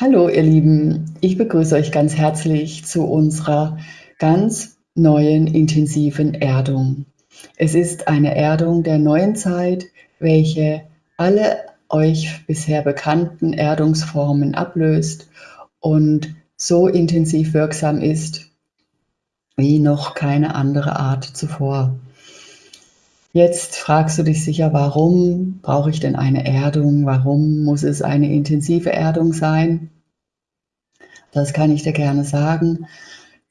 Hallo ihr Lieben, ich begrüße euch ganz herzlich zu unserer ganz neuen intensiven Erdung. Es ist eine Erdung der neuen Zeit, welche alle euch bisher bekannten Erdungsformen ablöst und so intensiv wirksam ist wie noch keine andere Art zuvor. Jetzt fragst du dich sicher, warum brauche ich denn eine Erdung? Warum muss es eine intensive Erdung sein? Das kann ich dir gerne sagen.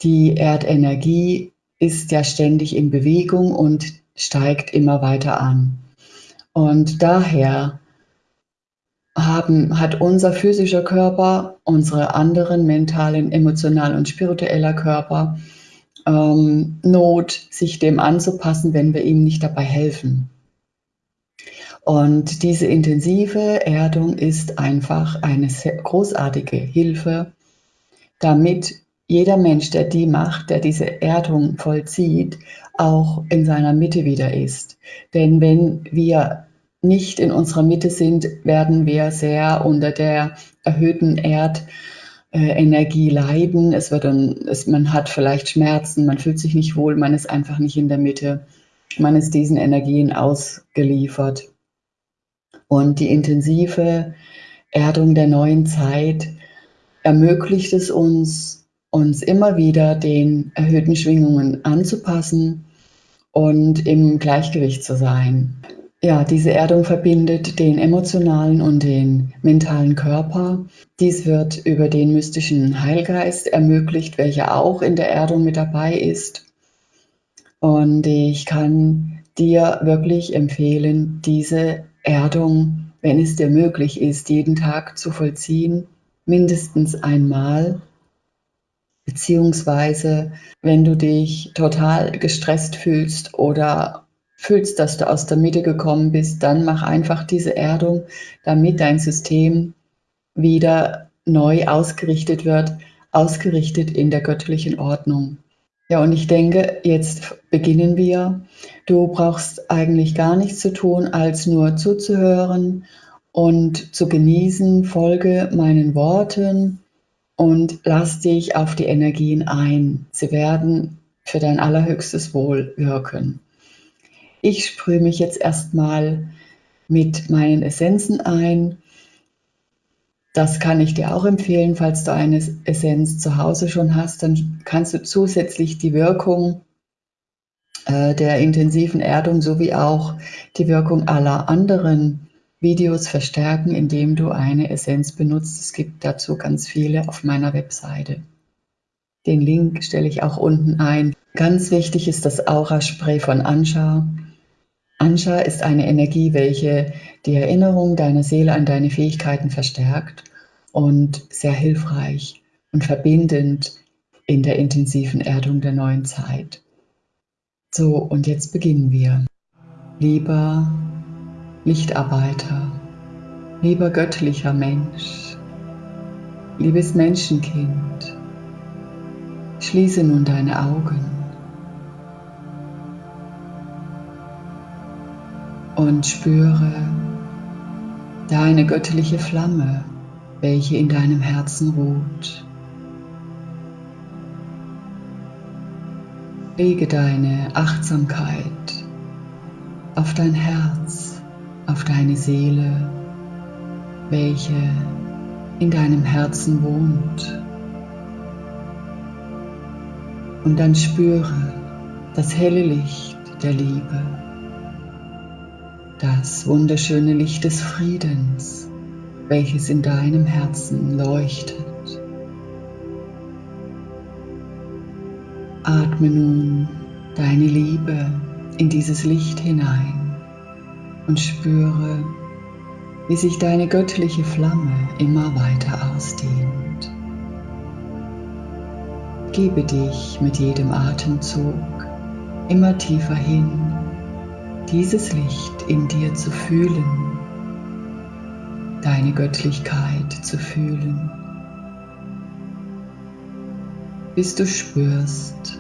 Die Erdenergie ist ja ständig in Bewegung und steigt immer weiter an. Und daher haben, hat unser physischer Körper, unsere anderen mentalen, emotionalen und spiritueller Körper ähm, Not, sich dem anzupassen, wenn wir ihm nicht dabei helfen. Und diese intensive Erdung ist einfach eine großartige Hilfe, damit jeder Mensch, der die macht, der diese Erdung vollzieht, auch in seiner Mitte wieder ist. Denn wenn wir nicht in unserer Mitte sind, werden wir sehr unter der erhöhten Erd- äh, Energie leiden. Es wird dann, es, man hat vielleicht Schmerzen, man fühlt sich nicht wohl, man ist einfach nicht in der Mitte. Man ist diesen Energien ausgeliefert. Und die intensive Erdung der neuen Zeit ermöglicht es uns, uns immer wieder den erhöhten Schwingungen anzupassen und im Gleichgewicht zu sein. Ja, diese Erdung verbindet den emotionalen und den mentalen Körper. Dies wird über den mystischen Heilgeist ermöglicht, welcher auch in der Erdung mit dabei ist. Und ich kann dir wirklich empfehlen, diese Erdung, wenn es dir möglich ist, jeden Tag zu vollziehen, mindestens einmal. Beziehungsweise, wenn du dich total gestresst fühlst oder fühlst, dass du aus der Mitte gekommen bist, dann mach einfach diese Erdung, damit dein System wieder neu ausgerichtet wird, ausgerichtet in der göttlichen Ordnung. Ja, und ich denke, jetzt beginnen wir. Du brauchst eigentlich gar nichts zu tun, als nur zuzuhören und zu genießen. Folge meinen Worten und lass dich auf die Energien ein. Sie werden für dein allerhöchstes Wohl wirken. Ich sprühe mich jetzt erstmal mit meinen Essenzen ein. Das kann ich dir auch empfehlen, falls du eine Essenz zu Hause schon hast, dann kannst du zusätzlich die Wirkung äh, der intensiven Erdung sowie auch die Wirkung aller anderen Videos verstärken, indem du eine Essenz benutzt. Es gibt dazu ganz viele auf meiner Webseite. Den Link stelle ich auch unten ein. Ganz wichtig ist das Aura-Spray von Ansha. Ansha ist eine Energie, welche die Erinnerung deiner Seele an deine Fähigkeiten verstärkt und sehr hilfreich und verbindend in der intensiven Erdung der neuen Zeit. So, und jetzt beginnen wir. Lieber Lichtarbeiter, lieber göttlicher Mensch, liebes Menschenkind, schließe nun deine Augen. Und spüre deine göttliche Flamme, welche in deinem Herzen ruht. Lege deine Achtsamkeit auf dein Herz, auf deine Seele, welche in deinem Herzen wohnt. Und dann spüre das helle Licht der Liebe das wunderschöne Licht des Friedens, welches in deinem Herzen leuchtet. Atme nun deine Liebe in dieses Licht hinein und spüre, wie sich deine göttliche Flamme immer weiter ausdehnt. Gebe dich mit jedem Atemzug immer tiefer hin dieses Licht in dir zu fühlen, deine Göttlichkeit zu fühlen, bis du spürst,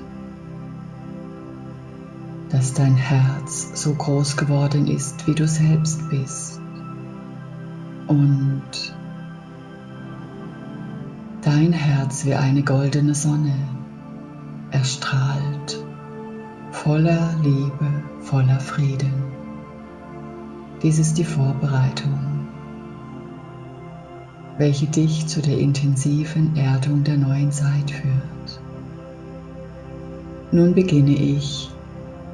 dass dein Herz so groß geworden ist, wie du selbst bist. Und Dein Herz wie eine goldene Sonne erstrahlt, voller Liebe, voller Frieden. Dies ist die Vorbereitung, welche dich zu der intensiven Erdung der neuen Zeit führt. Nun beginne ich,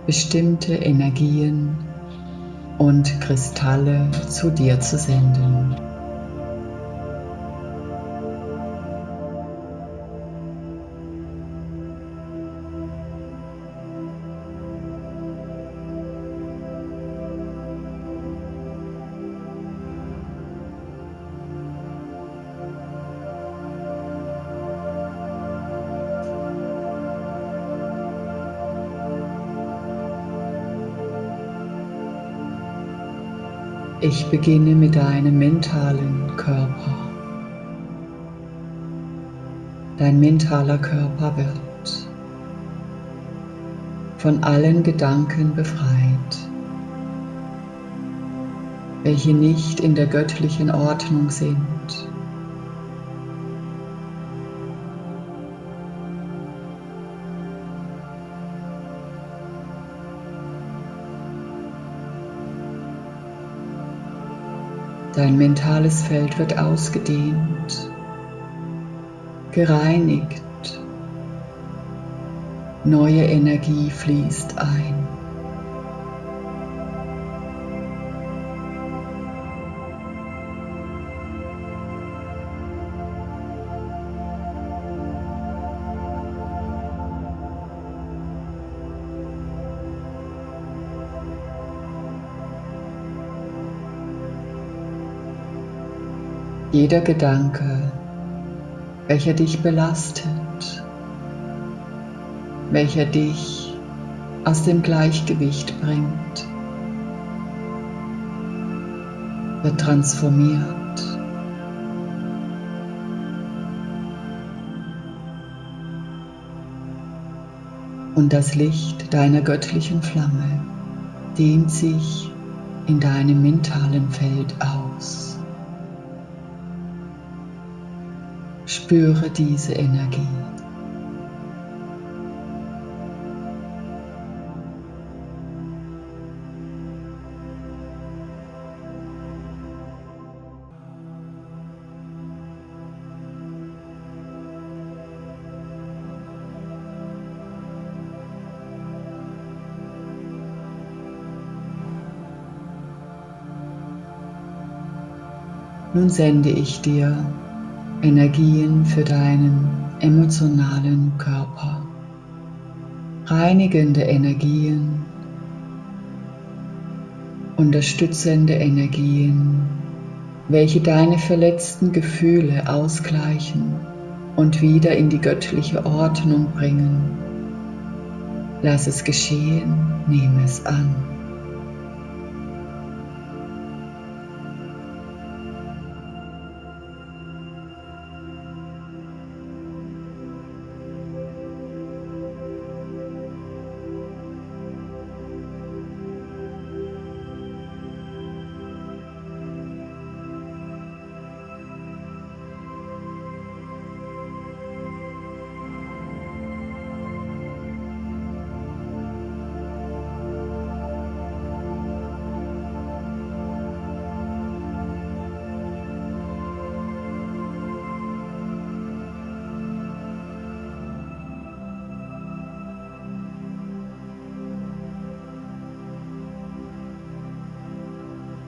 bestimmte Energien und Kristalle zu dir zu senden. Ich beginne mit deinem mentalen Körper. Dein mentaler Körper wird von allen Gedanken befreit, welche nicht in der göttlichen Ordnung sind. Dein mentales Feld wird ausgedehnt, gereinigt, neue Energie fließt ein. Jeder Gedanke, welcher dich belastet, welcher dich aus dem Gleichgewicht bringt, wird transformiert. Und das Licht deiner göttlichen Flamme dehnt sich in deinem mentalen Feld aus. Spüre diese Energie. Nun sende ich dir Energien für deinen emotionalen Körper, reinigende Energien, unterstützende Energien, welche deine verletzten Gefühle ausgleichen und wieder in die göttliche Ordnung bringen. Lass es geschehen, nehme es an.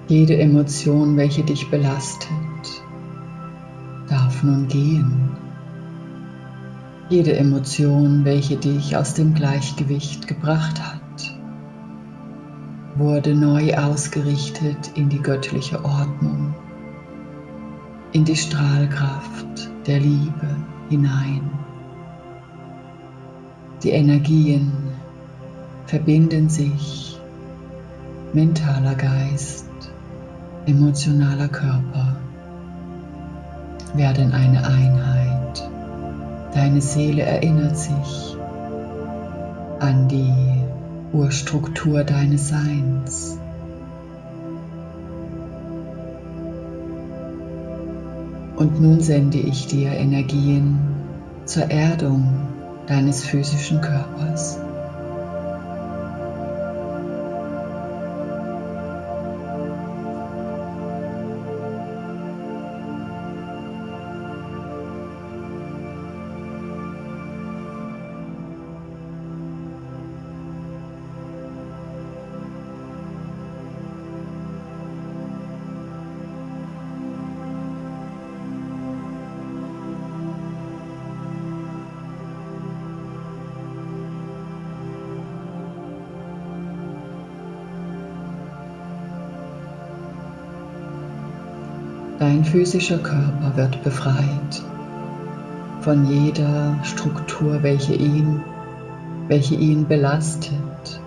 Jede Emotion, welche dich belastet, darf nun gehen. Jede Emotion, welche dich aus dem Gleichgewicht gebracht hat, wurde neu ausgerichtet in die göttliche Ordnung, in die Strahlkraft der Liebe hinein. Die Energien verbinden sich, mentaler Geist, emotionaler Körper werden eine Einheit. Deine Seele erinnert sich an die Urstruktur deines Seins. Und nun sende ich dir Energien zur Erdung deines physischen Körpers. Dein physischer Körper wird befreit von jeder Struktur, welche ihn, welche ihn belastet.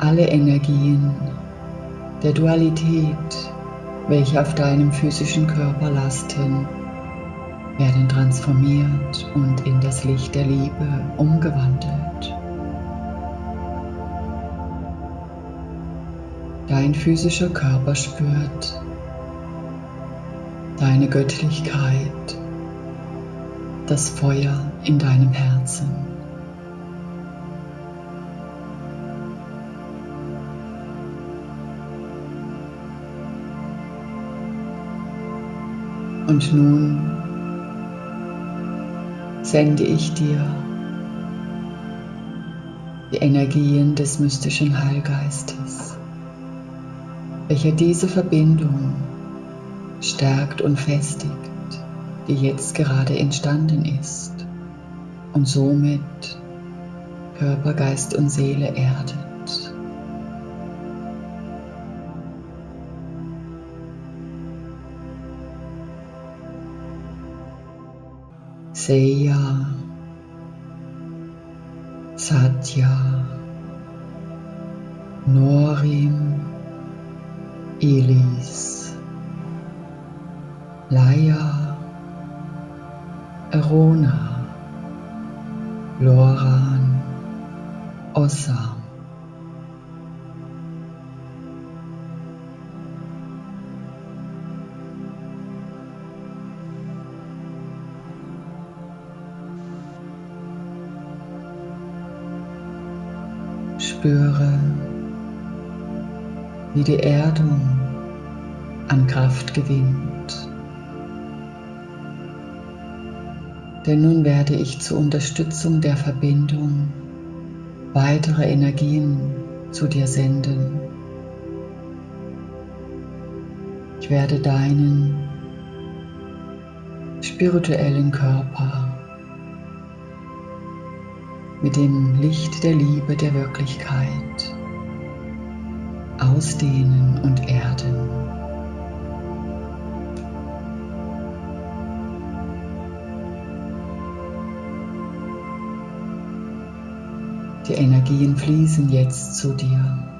Alle Energien der Dualität, welche auf deinem physischen Körper lasten, werden transformiert und in das Licht der Liebe umgewandelt. Dein physischer Körper spürt deine Göttlichkeit, das Feuer in deinem Herzen. Und nun sende ich dir die Energien des mystischen Heilgeistes, welcher diese Verbindung stärkt und festigt, die jetzt gerade entstanden ist und somit Körper, Geist und Seele erdet. Seya, Satya, Norim, Elis. Laia, Erona, Loran, Ossa. Spüre, wie die Erdung an Kraft gewinnt. Denn nun werde ich zur Unterstützung der Verbindung weitere Energien zu dir senden. Ich werde deinen spirituellen Körper mit dem Licht der Liebe der Wirklichkeit ausdehnen und erden. Die Energien fließen jetzt zu dir.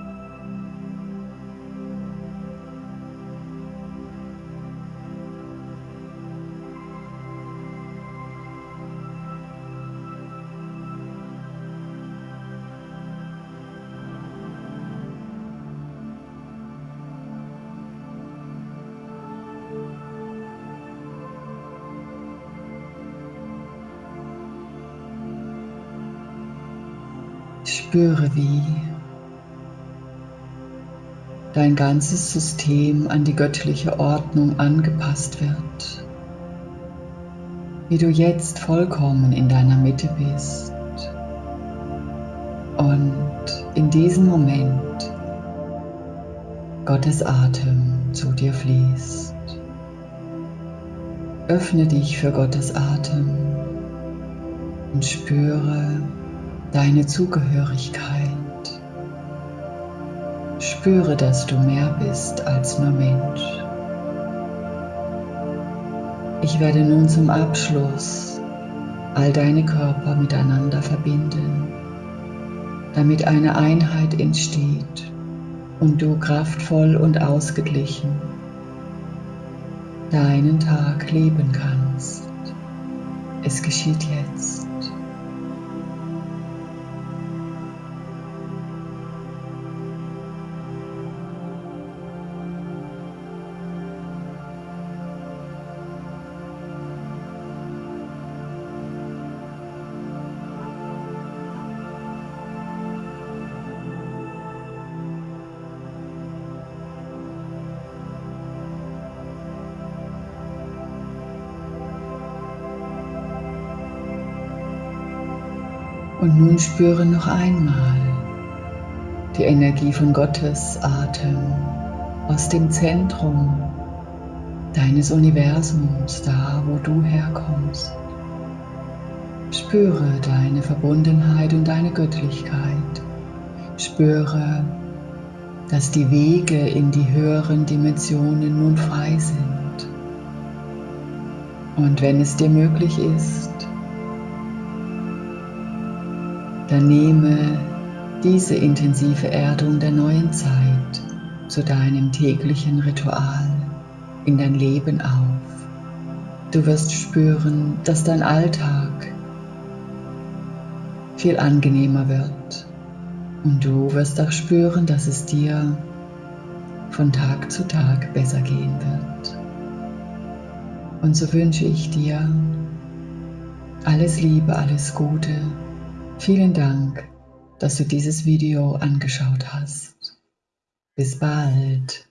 Spüre, wie dein ganzes System an die göttliche Ordnung angepasst wird, wie du jetzt vollkommen in deiner Mitte bist und in diesem Moment Gottes Atem zu dir fließt. Öffne dich für Gottes Atem und spüre, deine Zugehörigkeit. Spüre, dass du mehr bist als nur Mensch. Ich werde nun zum Abschluss all deine Körper miteinander verbinden, damit eine Einheit entsteht und du kraftvoll und ausgeglichen deinen Tag leben kannst. Es geschieht jetzt. Und nun spüre noch einmal die Energie von Gottes Atem aus dem Zentrum deines Universums, da wo du herkommst. Spüre deine Verbundenheit und deine Göttlichkeit. Spüre, dass die Wege in die höheren Dimensionen nun frei sind. Und wenn es dir möglich ist, dann nehme diese intensive Erdung der neuen Zeit zu deinem täglichen Ritual in dein Leben auf. Du wirst spüren, dass dein Alltag viel angenehmer wird und du wirst auch spüren, dass es dir von Tag zu Tag besser gehen wird. Und so wünsche ich dir alles Liebe, alles Gute. Vielen Dank, dass du dieses Video angeschaut hast. Bis bald.